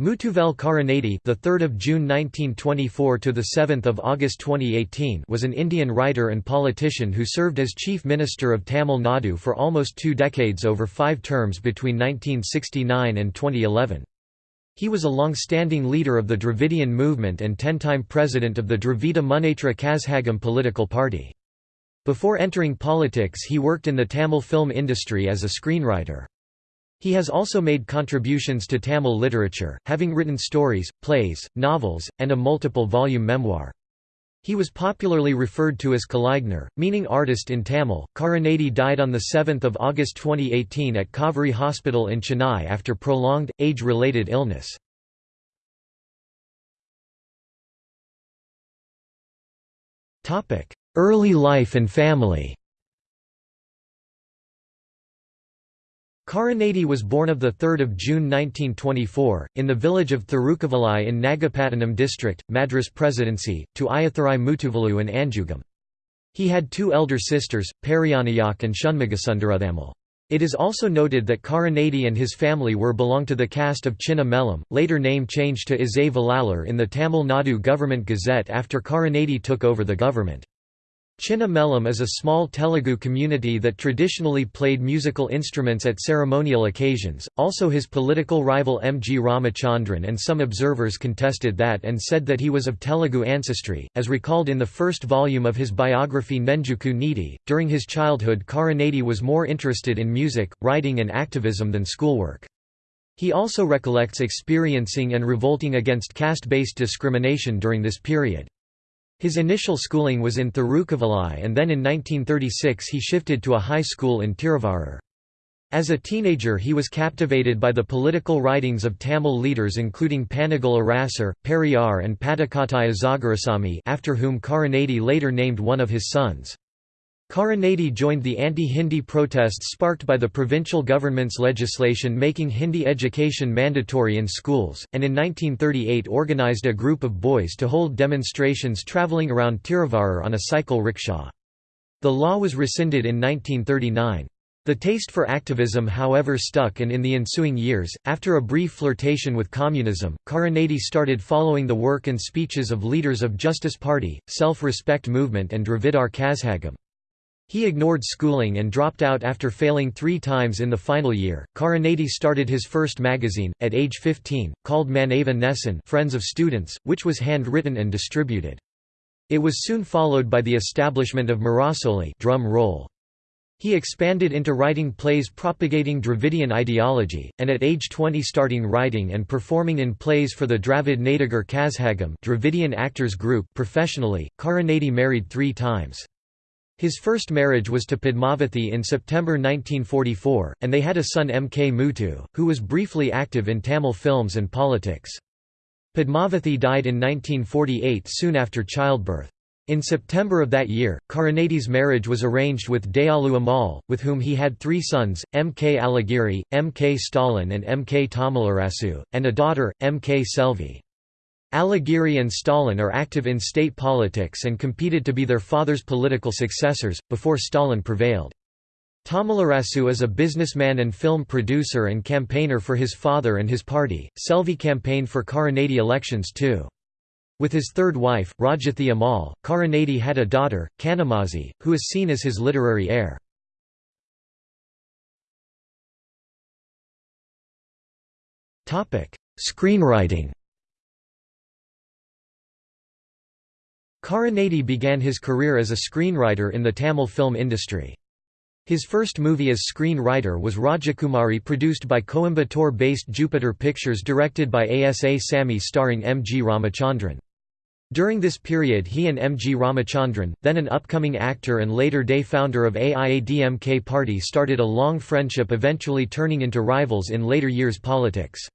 Muthuvel Karunanidhi, the 3rd of June 1924 to the 7th of August 2018, was an Indian writer and politician who served as Chief Minister of Tamil Nadu for almost 2 decades over 5 terms between 1969 and 2011. He was a long-standing leader of the Dravidian movement and 10-time president of the Dravida Munnetra Kazhagam political party. Before entering politics he worked in the Tamil film industry as a screenwriter. He has also made contributions to Tamil literature, having written stories, plays, novels, and a multiple-volume memoir. He was popularly referred to as Kalaignar, meaning artist in Tamil. Karunanidhi died on 7 August 2018 at Kauvery Hospital in Chennai after prolonged, age-related illness. Early life and family Karunanidhi was born of 3 June 1924, in the village of Thirukavalai in Nagapattinam district, Madras Presidency, to Ayathurai Muthuvalu and Anjugam. He had two elder sisters, Periyanayak and Shunmugasundarathamal. It is also noted that Karunanidhi and his family were belong to the caste of Chinna Mellam, later name changed to Izay Valalar in the Tamil Nadu Government Gazette after Karunanidhi took over the government. Chinna Mellam is a small Telugu community that traditionally played musical instruments at ceremonial occasions. Also, his political rival M. G. Ramachandran and some observers contested that and said that he was of Telugu ancestry, as recalled in the first volume of his biography Nenjuku Needi. During his childhood, Karunanidhi was more interested in music, writing, and activism than schoolwork. He also recollects experiencing and revolting against caste based discrimination during this period. His initial schooling was in Thirukavalai and then in 1936 he shifted to a high school in Tiruvarur. As a teenager he was captivated by the political writings of Tamil leaders including Panagal Arasar, Periyar and Padakattai Azagarasamy after whom Karunanidhi later named one of his sons. Karunanidhi joined the anti-Hindi protests sparked by the provincial government's legislation making Hindi education mandatory in schools, and in 1938 organized a group of boys to hold demonstrations travelling around Tiruvarur on a cycle rickshaw. The law was rescinded in 1939. The taste for activism however stuck and in the ensuing years, after a brief flirtation with communism, Karunanidhi started following the work and speeches of leaders of Justice Party, Self-Respect Movement and Dravidar Kazhagam. He ignored schooling and dropped out after failing three times in the final year. Karunanidhi started his first magazine, at age 15, called Manava Nesan Friends of Students, which was hand-written and distributed. It was soon followed by the establishment of Murasoli drum roll. He expanded into writing plays propagating Dravidian ideology, and at age 20 starting writing and performing in plays for the Dravid Nadigar Kazhagam Dravidian Actors Group professionally. Karunanidhi married three times. His first marriage was to Padmavathi in September 1944, and they had a son M. K. Muthu, who was briefly active in Tamil films and politics. Padmavathi died in 1948 soon after childbirth. In September of that year, Karunanidhi's marriage was arranged with Dayalu Ammal, with whom he had three sons, M. K. Alagiri, M. K. Stalin and M. K. Tamilarasu, and a daughter, M. K. Selvi. Alagiri and Stalin are active in state politics and competed to be their father's political successors, before Stalin prevailed. Tamilarasu is a businessman and film producer and campaigner for his father and his party. Selvi campaigned for Karunanidhi elections too. With his third wife, Rajathi Ammal, Karunanidhi had a daughter, Kanimozhi, who is seen as his literary heir. Screenwriting Karunanidhi began his career as a screenwriter in the Tamil film industry. His first movie as screenwriter was Rajakumari produced by Coimbatore-based Jupiter Pictures directed by Asa Sammy starring M. G. Ramachandran. During this period he and M. G. Ramachandran, then an upcoming actor and later day founder of AIADMK party started a long friendship eventually turning into rivals in later years politics.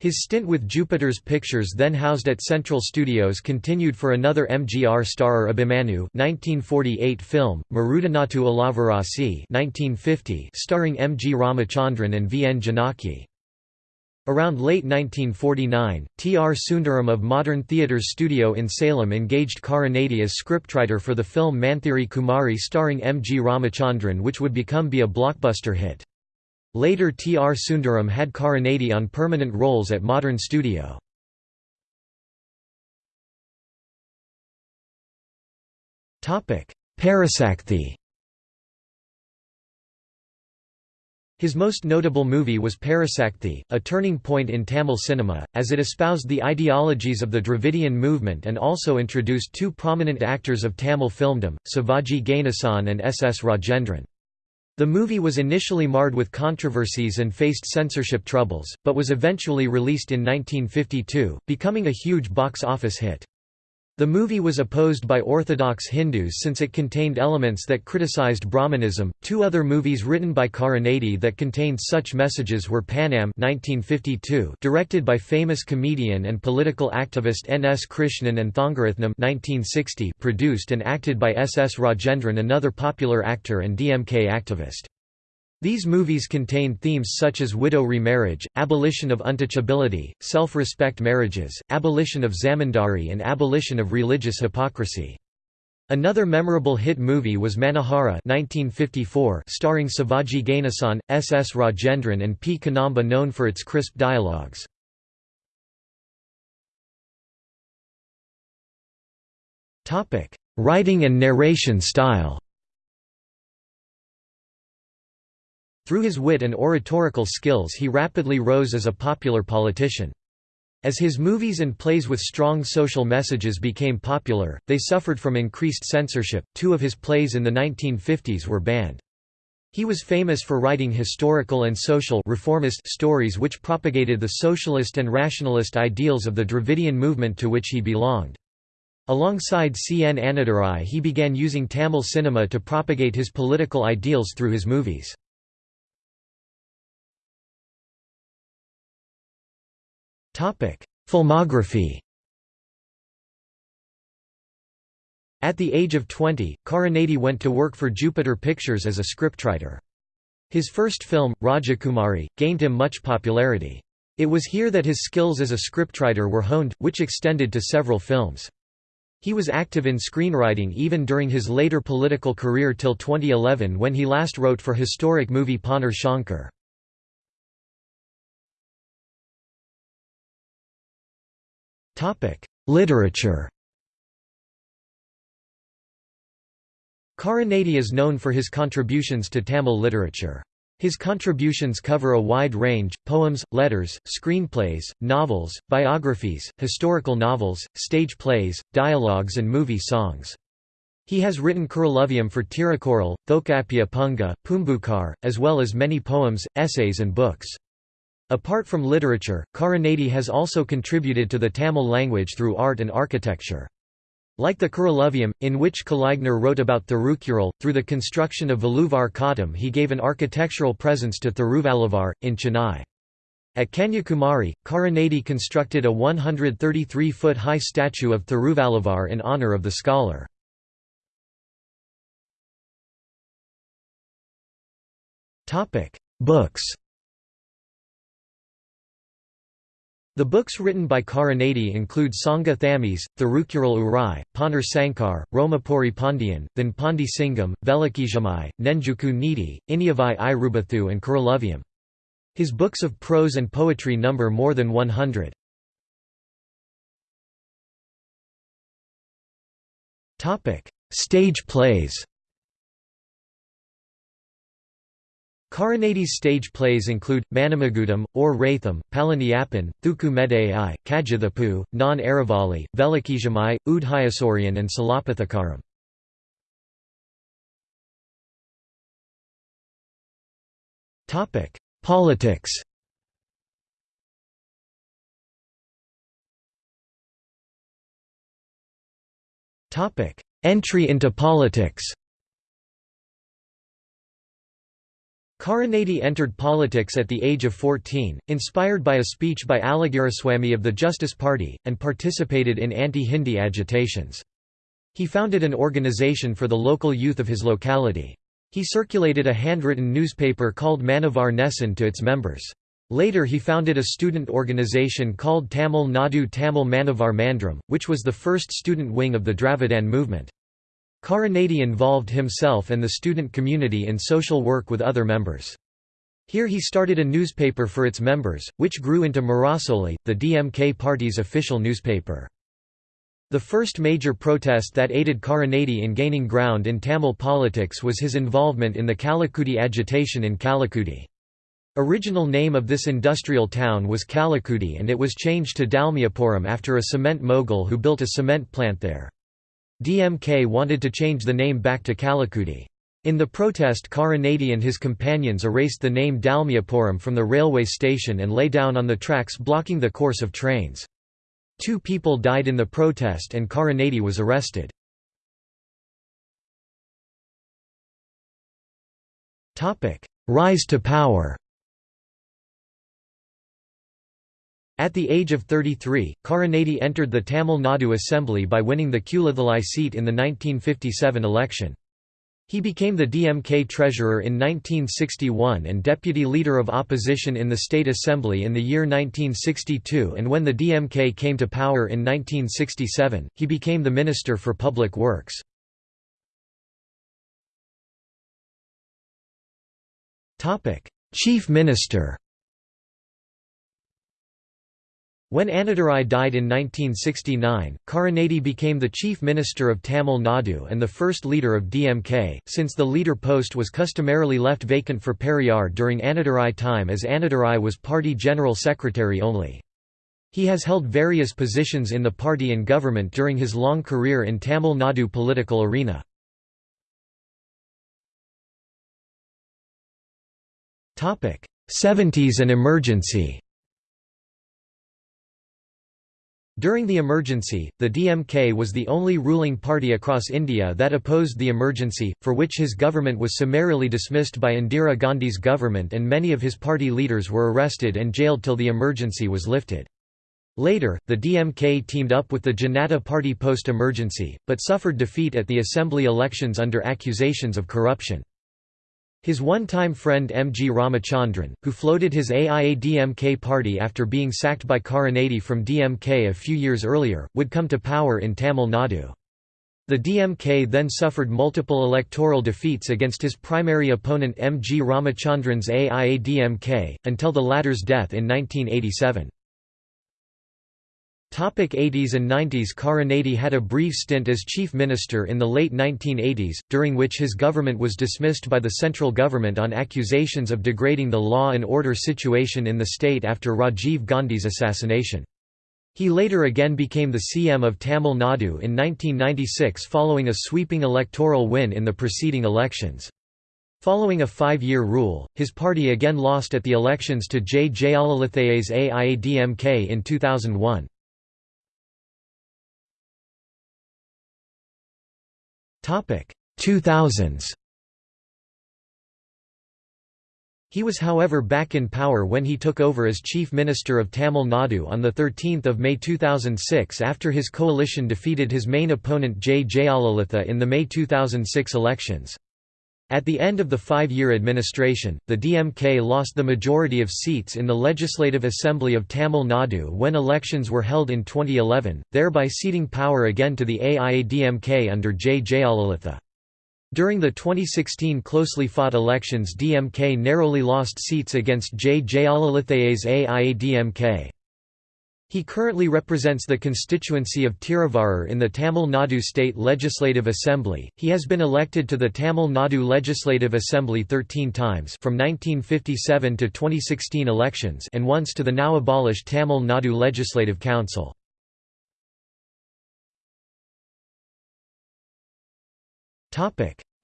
His stint with Jupiter's Pictures then housed at Central Studios continued for another MGR starer Abhimanyu 1948 film, Marudanathu Alavarasi 1950 starring M. G. Ramachandran and V. N. Janaki. Around late 1949, T. R. Sundaram of Modern Theatres Studio in Salem engaged Karunanidhi as scriptwriter for the film Manthiri Kumari starring M. G. Ramachandran which would become be a blockbuster hit. Later T. R. Sundaram had Karunanidhi on permanent roles at Modern Studio. Parasakthi His most notable movie was Parasakthi, a turning point in Tamil cinema, as it espoused the ideologies of the Dravidian movement and also introduced two prominent actors of Tamil filmdom, Sivaji Ganesan and S. S. Rajendran. The movie was initially marred with controversies and faced censorship troubles, but was eventually released in 1952, becoming a huge box office hit. The movie was opposed by Orthodox Hindus since it contained elements that criticized Brahmanism. Two other movies written by Karunanidhi that contained such messages were Panam (1952), directed by famous comedian and political activist N. S. Krishnan, and Thangarathnam (1960), produced and acted by S. S. Rajendran, another popular actor and DMK activist. These movies contained themes such as widow remarriage, abolition of untouchability, self-respect marriages, abolition of zamindari and abolition of religious hypocrisy. Another memorable hit movie was Manohara 1954 starring Sivaji Ganesan, S. S. Rajendran and P. Kannamba known for its crisp dialogues. Writing and narration style Through his wit and oratorical skills he rapidly rose as a popular politician. As his movies and plays with strong social messages became popular, they suffered from increased censorship. Two of his plays in the 1950s were banned. He was famous for writing historical and social reformist stories which propagated the socialist and rationalist ideals of the Dravidian movement to which he belonged. Alongside C. N. Annadurai he began using Tamil cinema to propagate his political ideals through his movies. Filmography At the age of 20, Karunanidhi went to work for Jupiter Pictures as a scriptwriter. His first film, Rajakumari, gained him much popularity. It was here that his skills as a scriptwriter were honed, which extended to several films. He was active in screenwriting even during his later political career till 2011 when he last wrote for historic movie Ponnar Shankar. Literature Karunanidhi is known for his contributions to Tamil literature. His contributions cover a wide range, poems, letters, screenplays, novels, biographies, historical novels, stage plays, dialogues and movie songs. He has written Kurulavyam for Tirukkural, Thokapya Punga, Poompukkar, as well as many poems, essays and books. Apart from literature, Karunanidhi has also contributed to the Tamil language through art and architecture. Like the Kurulavyam, in which Kalaignar wrote about Thirukkural, through the construction of Valluvar Kottam he gave an architectural presence to Thiruvalluvar, in Chennai. At Kanyakumari, Karunanidhi constructed a 133-foot-high statue of Thiruvalluvar in honour of the scholar. Books The books written by Karunanidhi include Sangha Thamis, Thirukkural Urai, Ponur Sankar, Romapuri Pandian, Then Pandi Singam, Velikijamai, Nenjuku Nidi, Inyavai Irubathu and Kurulavyam. His books of prose and poetry number more than 100. Stage plays Karunanidhi's stage plays include, Manamagudam, or Ratham, Palaniappan, Thuku Medai, Kajathapu, Non Aravali, Velikijamai, Udhayasorian and Salapathakaram. Politics Entry into politics Karunanidhi entered politics at the age of 14, inspired by a speech by Alagiriswamy of the Justice Party, and participated in anti-Hindi agitations. He founded an organization for the local youth of his locality. He circulated a handwritten newspaper called Manavar Nesan to its members. Later he founded a student organization called Tamil Nadu Tamil Manavar Mandram, which was the first student wing of the Dravidian movement. Karunanidhi involved himself and the student community in social work with other members. Here he started a newspaper for its members, which grew into Murasoli, the DMK party's official newspaper. The first major protest that aided Karunanidhi in gaining ground in Tamil politics was his involvement in the Kallakudi agitation in Kallakudi. Original name of this industrial town was Kallakudi and it was changed to Dalmiapuram after a cement mogul who built a cement plant there. DMK wanted to change the name back to Kallakudi. In the protest Karunanidhi and his companions erased the name Dalmiapuram from the railway station and lay down on the tracks blocking the course of trains. Two people died in the protest and Karunanidhi was arrested. Rise to power At the age of 33, Karunanidhi entered the Tamil Nadu Assembly by winning the Kulathalai seat in the 1957 election. He became the DMK treasurer in 1961 and deputy leader of opposition in the state assembly in the year 1962 and when the DMK came to power in 1967, he became the Minister for Public Works. Chief Minister When Annadurai died in 1969, Karunanidhi became the chief minister of Tamil Nadu and the first leader of DMK, since the leader post was customarily left vacant for Periyar during Annadurai time as Annadurai was party general secretary only. He has held various positions in the party and government during his long career in Tamil Nadu political arena. Topic: Seventies and emergency During the emergency, the DMK was the only ruling party across India that opposed the emergency, for which his government was summarily dismissed by Indira Gandhi's government and many of his party leaders were arrested and jailed till the emergency was lifted. Later, the DMK teamed up with the Janata Party post-emergency, but suffered defeat at the assembly elections under accusations of corruption. His one-time friend M. G. Ramachandran, who floated his AIADMK party after being sacked by Karunanidhi from DMK a few years earlier, would come to power in Tamil Nadu. The DMK then suffered multiple electoral defeats against his primary opponent M. G. Ramachandran's AIADMK, until the latter's death in 1987. 80s and 90s Karunanidhi had a brief stint as chief minister in the late 1980s, during which his government was dismissed by the central government on accusations of degrading the law and order situation in the state after Rajiv Gandhi's assassination. He later again became the CM of Tamil Nadu in 1996 following a sweeping electoral win in the preceding elections. Following a five-year rule, his party again lost at the elections to J. Jayalalitha's AIADMK in 2001. Topic 2000s. He was however back in power when he took over as Chief Minister of Tamil Nadu on 13 May 2006 after his coalition defeated his main opponent J. Jayalalitha in the May 2006 elections. At the end of the five-year administration, the DMK lost the majority of seats in the Legislative Assembly of Tamil Nadu when elections were held in 2011, thereby ceding power again to the AIADMK under J. Jayalalitha. During the 2016 closely fought elections DMK narrowly lost seats against J. Jayalalitha's AIADMK. He currently represents the constituency of Tiruvarur in the Tamil Nadu State Legislative Assembly. He has been elected to the Tamil Nadu Legislative Assembly 13 times from 1957 to 2016 elections and once to the now abolished Tamil Nadu Legislative Council.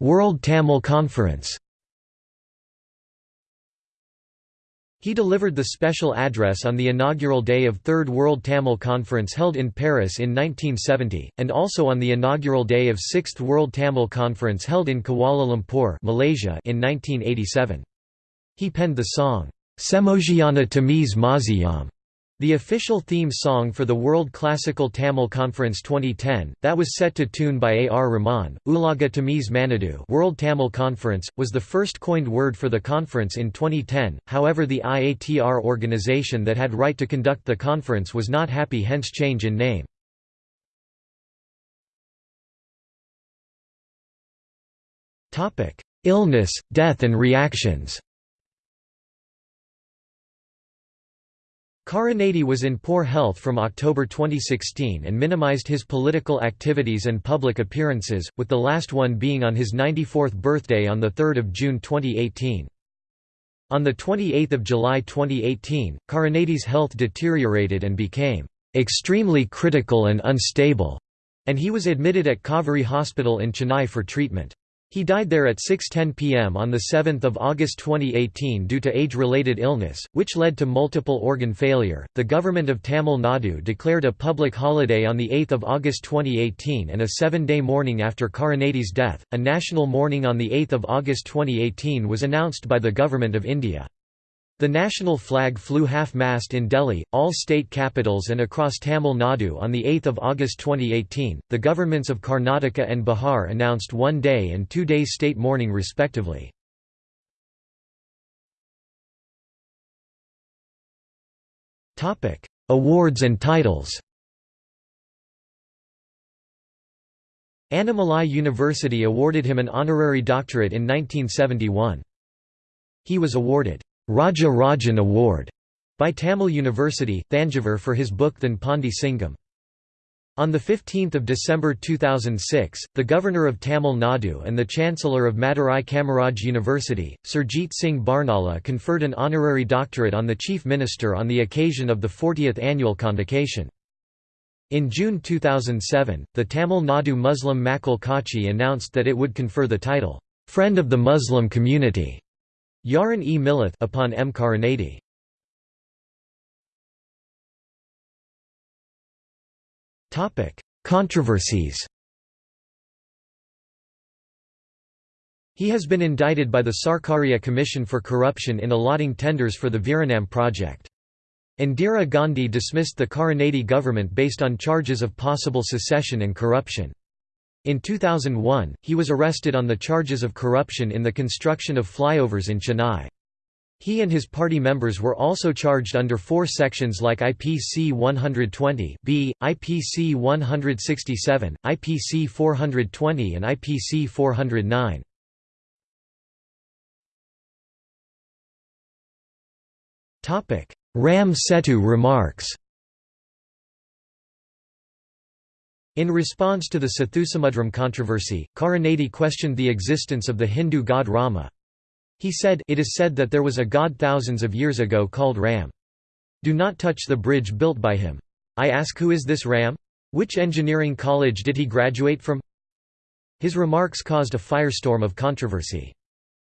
World Tamil Conference He delivered the special address on the inaugural day of Third World Tamil Conference held in Paris in 1970, and also on the inaugural day of Sixth World Tamil Conference held in Kuala Lumpur Malaysia in 1987. He penned the song, Semojiana Tamiz Maziyam, the official theme song for the World Classical Tamil Conference 2010, that was set to tune by A. R. Rahman, Ulaga Tamiz Manadu World Tamil Conference, was the first coined word for the conference in 2010, however the IATR organization that had right to conduct the conference was not happy hence change in name. Illness, death and reactions Karunanidhi was in poor health from October 2016 and minimized his political activities and public appearances, with the last one being on his 94th birthday on 3 June 2018. On 28 July 2018, Karunanidhi's health deteriorated and became "...extremely critical and unstable", and he was admitted at Kauvery Hospital in Chennai for treatment. He died there at 6.10 pm on 7 August 2018 due to age-related illness, which led to multiple organ failure. The government of Tamil Nadu declared a public holiday on 8 August 2018 and a seven-day mourning after Karunanidhi's death. A national mourning on 8 August 2018 was announced by the Government of India. The national flag flew half-mast in Delhi, all state capitals and across Tamil Nadu on 8 August 2018. The governments of Karnataka and Bihar announced one day and two day state mourning respectively. Awards and titles Annamalai University awarded him an honorary doctorate in 1971. He was awarded Raja Rajan Award by Tamil University, Thanjavur for his book Then Pandi Singam. On 15 December 2006, the Governor of Tamil Nadu and the Chancellor of Madurai Kamaraj University, Surjit Singh Barnala conferred an honorary doctorate on the Chief Minister on the occasion of the 40th annual convocation. In June 2007, the Tamil Nadu Muslim Makkal Kachi announced that it would confer the title, "'Friend of the Muslim Community' Yaron e Millith upon M. Karunanidhi. Controversies He has been indicted by the Sarkaria Commission for Corruption in allotting tenders for the Veeranam project. Indira Gandhi dismissed the Karunanidhi government based on charges of possible secession and corruption. In 2001, he was arrested on the charges of corruption in the construction of flyovers in Chennai. He and his party members were also charged under four sections like IPC 120 B, IPC 167, IPC 420 and IPC 409. Ram Setu remarks In response to the Sethusamudram controversy, Karunanidhi questioned the existence of the Hindu god Rama. He said, It is said that there was a god thousands of years ago called Ram. Do not touch the bridge built by him. I ask who is this Ram? Which engineering college did he graduate from? His remarks caused a firestorm of controversy.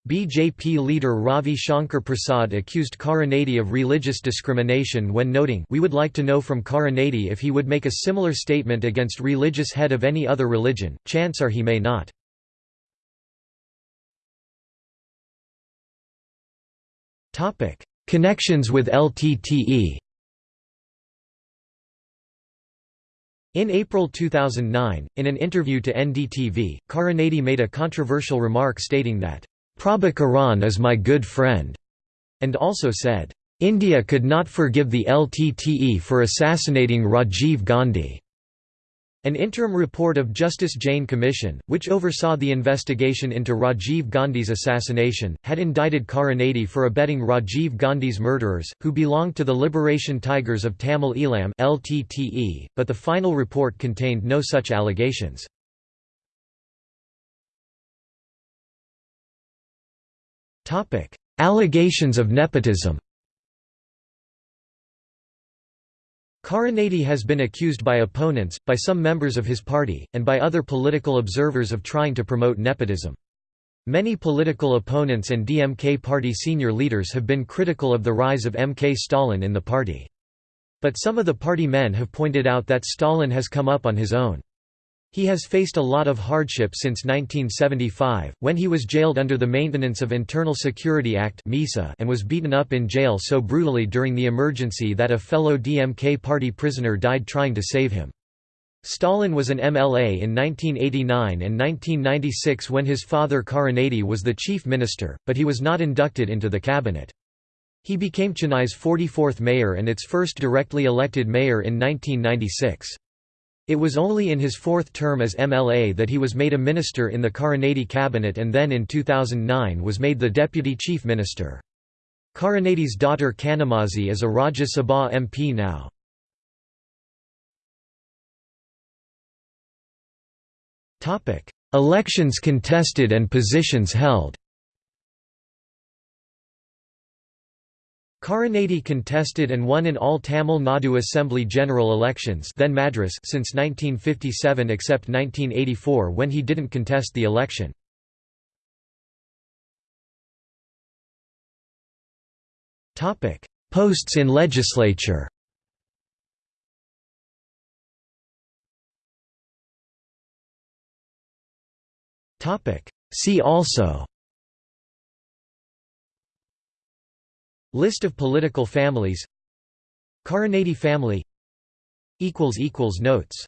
BJP leader Ravi Shankar Prasad accused Karunanidhi of religious discrimination when noting we would like to know from Karunanidhi if he would make a similar statement against religious head of any other religion, chance are he may not. Connections with LTTE In April 2009, in an interview to NDTV, Karunanidhi made a controversial remark stating that Prabhakaran is my good friend, and also said, India could not forgive the LTTE for assassinating Rajiv Gandhi. An interim report of Justice Jain Commission, which oversaw the investigation into Rajiv Gandhi's assassination, had indicted Karunanidhi for abetting Rajiv Gandhi's murderers, who belonged to the Liberation Tigers of Tamil (LTTE), but the final report contained no such allegations. Allegations of nepotism Karunanidhi has been accused by opponents, by some members of his party, and by other political observers of trying to promote nepotism. Many political opponents and DMK party senior leaders have been critical of the rise of MK Stalin in the party. But some of the party men have pointed out that Stalin has come up on his own. He has faced a lot of hardship since 1975, when he was jailed under the Maintenance of Internal Security Act and was beaten up in jail so brutally during the emergency that a fellow DMK party prisoner died trying to save him. Stalin was an MLA in 1989 and 1996 when his father Karunanidhi was the chief minister, but he was not inducted into the cabinet. He became Chennai's 44th mayor and its first directly elected mayor in 1996. It was only in his fourth term as MLA that he was made a minister in the Karunanidhi cabinet and then in 2009 was made the deputy chief minister. Karunanidhi's daughter Kanimozhi is a Rajya Sabha MP now. Elections contested and positions held Karunanidhi contested and won in all Tamil Nadu Assembly general elections then Madras since 1957 except 1984 when he didn't contest the election. Posts in legislature See also List of political families. Karunanidhi family. Notes